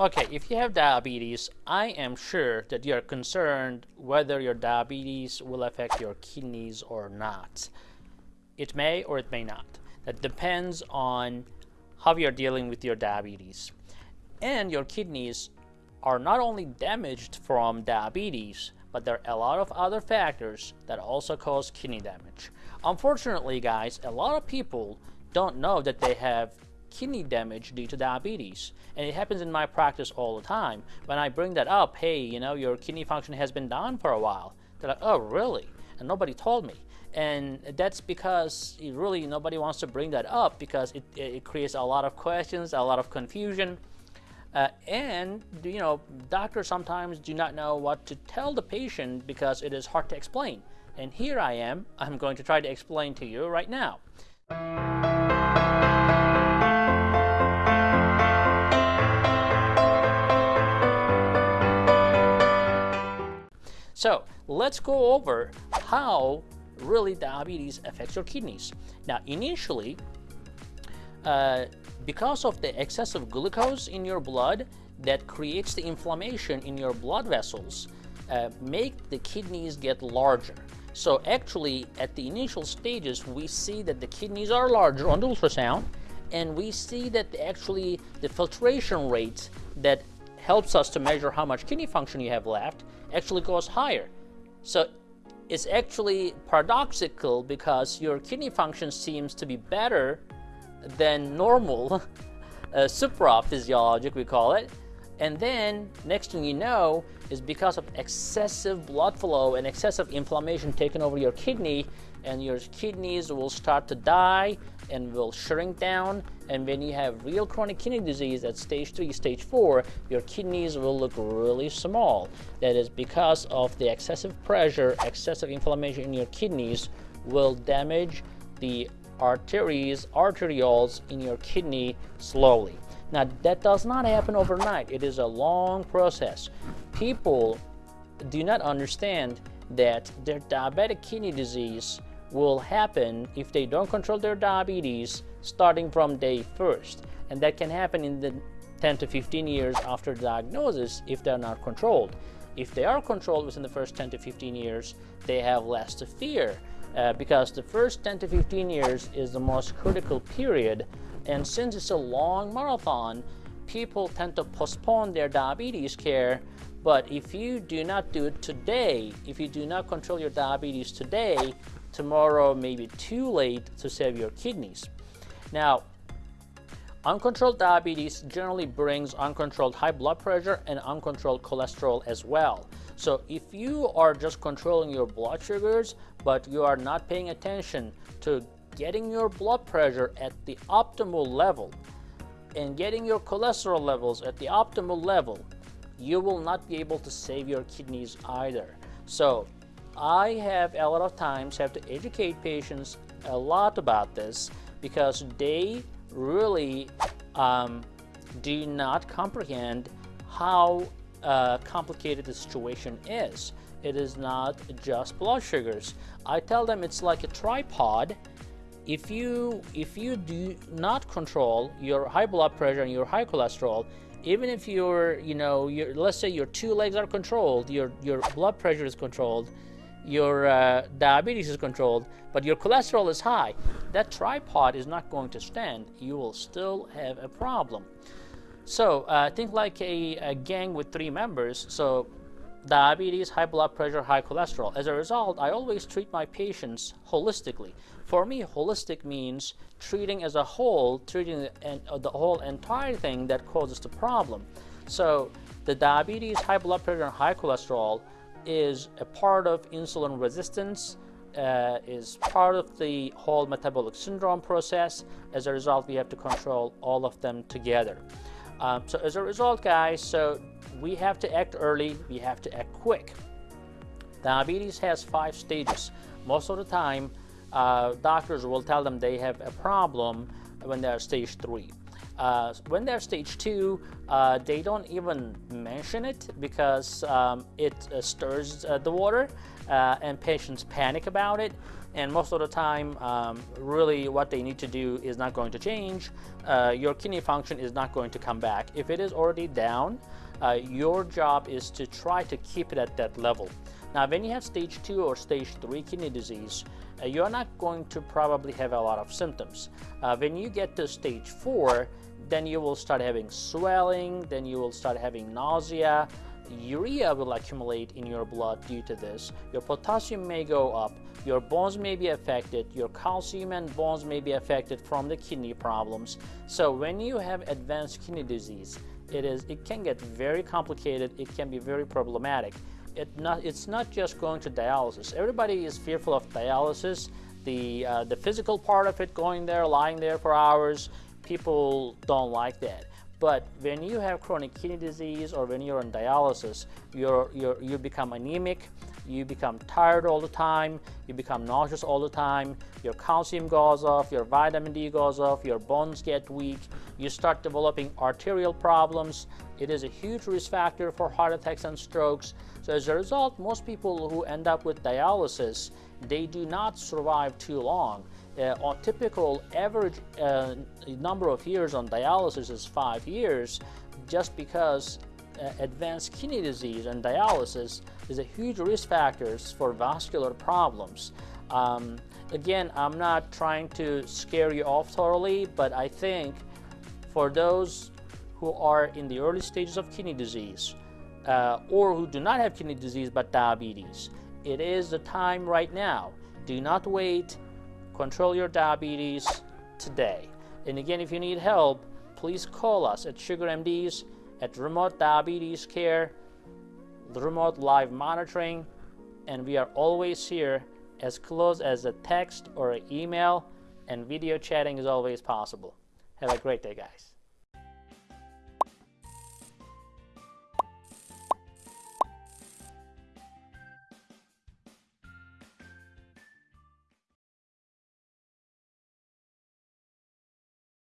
Okay, if you have diabetes, I am sure that you're concerned whether your diabetes will affect your kidneys or not. It may or it may not. That depends on how you're dealing with your diabetes. And your kidneys are not only damaged from diabetes, but there are a lot of other factors that also cause kidney damage. Unfortunately, guys, a lot of people don't know that they have kidney damage due to diabetes. And it happens in my practice all the time. When I bring that up, hey, you know, your kidney function has been down for a while. They're like, oh, really? And nobody told me. And that's because really nobody wants to bring that up because it, it creates a lot of questions, a lot of confusion. Uh, and, you know, doctors sometimes do not know what to tell the patient because it is hard to explain. And here I am, I'm going to try to explain to you right now. So let's go over how really diabetes affects your kidneys. Now initially, uh, because of the excessive glucose in your blood that creates the inflammation in your blood vessels, uh, make the kidneys get larger. So actually, at the initial stages, we see that the kidneys are larger on the ultrasound, and we see that actually the filtration rate that helps us to measure how much kidney function you have left actually goes higher. So it's actually paradoxical because your kidney function seems to be better than normal, uh, supraphysiologic we call it. And then next thing you know is because of excessive blood flow and excessive inflammation taking over your kidney and your kidneys will start to die and will shrink down. And when you have real chronic kidney disease at stage three, stage four, your kidneys will look really small. That is because of the excessive pressure, excessive inflammation in your kidneys will damage the arteries, arterioles in your kidney slowly. Now, that does not happen overnight. It is a long process. People do not understand that their diabetic kidney disease will happen if they don't control their diabetes starting from day first. And that can happen in the 10 to 15 years after diagnosis if they're not controlled. If they are controlled within the first 10 to 15 years, they have less to fear uh, because the first 10 to 15 years is the most critical period. And since it's a long marathon, people tend to postpone their diabetes care but if you do not do it today, if you do not control your diabetes today, tomorrow may be too late to save your kidneys. Now, uncontrolled diabetes generally brings uncontrolled high blood pressure and uncontrolled cholesterol as well. So if you are just controlling your blood sugars, but you are not paying attention to getting your blood pressure at the optimal level and getting your cholesterol levels at the optimal level, you will not be able to save your kidneys either. So I have a lot of times have to educate patients a lot about this because they really um, do not comprehend how uh, complicated the situation is. It is not just blood sugars. I tell them it's like a tripod. If you if you do not control your high blood pressure and your high cholesterol, even if your you know your let's say your two legs are controlled, your your blood pressure is controlled, your uh, diabetes is controlled, but your cholesterol is high, that tripod is not going to stand. You will still have a problem. So uh, think like a, a, gang with three members. So diabetes, high blood pressure, high cholesterol. As a result, I always treat my patients holistically. For me, holistic means treating as a whole, treating the, uh, the whole entire thing that causes the problem. So the diabetes, high blood pressure, and high cholesterol is a part of insulin resistance, uh, is part of the whole metabolic syndrome process. As a result, we have to control all of them together. Um, so as a result, guys, so we have to act early, we have to act quick. Diabetes has five stages. Most of the time, uh, doctors will tell them they have a problem when they're stage three. Uh, when they're stage two, uh, they don't even mention it because um, it uh, stirs uh, the water uh, and patients panic about it. And most of the time, um, really what they need to do is not going to change. Your kidney function is not going to come back. If it is already down, your job is to try to keep it at that level. Now, when you have stage two or stage three kidney disease, you're not going to probably have a lot of symptoms. Uh, when you get to stage four, then you will start having swelling, then you will start having nausea, urea will accumulate in your blood due to this. Your potassium may go up, your bones may be affected, your calcium and bones may be affected from the kidney problems. So when you have advanced kidney disease, it is it can get very complicated, it can be very problematic it not, it's not just going to dialysis. Everybody is fearful of dialysis, the, uh, the physical part of it, going there, lying there for hours, people don't like that. But when you have chronic kidney disease or when you're on dialysis, you're, you're, you become anemic, you become tired all the time, you become nauseous all the time, your calcium goes off, your vitamin D goes off, your bones get weak, you start developing arterial problems. It is a huge risk factor for heart attacks and strokes. So as a result, most people who end up with dialysis, they do not survive too long. Uh, on typical average uh, number of years on dialysis is five years, just because uh, advanced kidney disease and dialysis is a huge risk factors for vascular problems. Um, again, I'm not trying to scare you off totally, but I think for those who are in the early stages of kidney disease, uh, or who do not have kidney disease but diabetes. It is the time right now. Do not wait. Control your diabetes today. And again, if you need help, please call us at Sugar MDs at Remote Diabetes Care, remote live monitoring, and we are always here as close as a text or an email, and video chatting is always possible. Have a great day, guys.